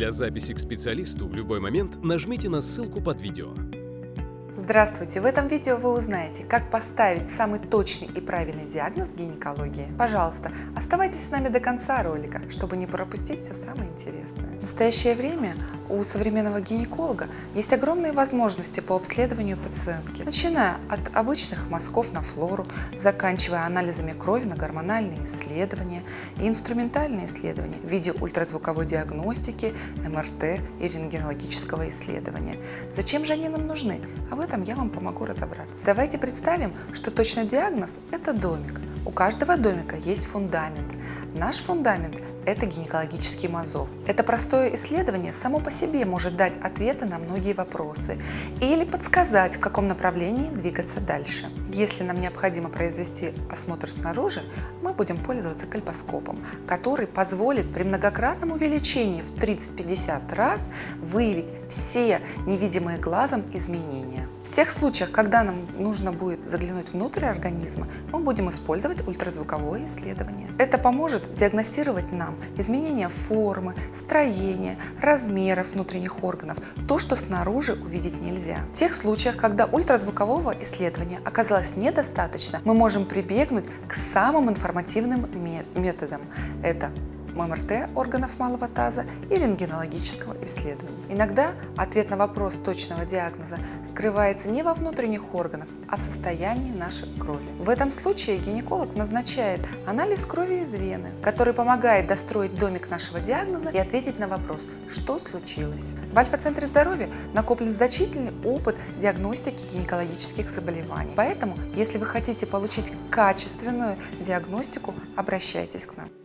Для записи к специалисту в любой момент нажмите на ссылку под видео. Здравствуйте! В этом видео вы узнаете, как поставить самый точный и правильный диагноз в гинекологии. Пожалуйста, оставайтесь с нами до конца ролика, чтобы не пропустить все самое интересное. В настоящее время у современного гинеколога есть огромные возможности по обследованию пациентки, начиная от обычных мазков на флору, заканчивая анализами крови на гормональные исследования и инструментальные исследования в виде ультразвуковой диагностики, МРТ и рентгенологического исследования. Зачем же они нам нужны? Об этом я вам помогу разобраться. Давайте представим, что точный диагноз – это домик. У каждого домика есть фундамент. Наш фундамент – это гинекологический мазок. Это простое исследование само по себе может дать ответы на многие вопросы или подсказать, в каком направлении двигаться дальше. Если нам необходимо произвести осмотр снаружи, мы будем пользоваться кальпоскопом, который позволит при многократном увеличении в 30-50 раз выявить все невидимые глазом изменения. В тех случаях, когда нам нужно будет заглянуть внутрь организма, мы будем использовать ультразвуковое исследование. Это поможет диагностировать нам изменения формы, строения, размеров внутренних органов, то, что снаружи увидеть нельзя. В тех случаях, когда ультразвукового исследования оказалось недостаточно, мы можем прибегнуть к самым информативным методам. Это МРТ органов малого таза и рентгенологического исследования. Иногда ответ на вопрос точного диагноза скрывается не во внутренних органах, а в состоянии нашей крови. В этом случае гинеколог назначает анализ крови из вены, который помогает достроить домик нашего диагноза и ответить на вопрос, что случилось. В Альфа-центре здоровья накоплен значительный опыт диагностики гинекологических заболеваний. Поэтому, если вы хотите получить качественную диагностику, обращайтесь к нам.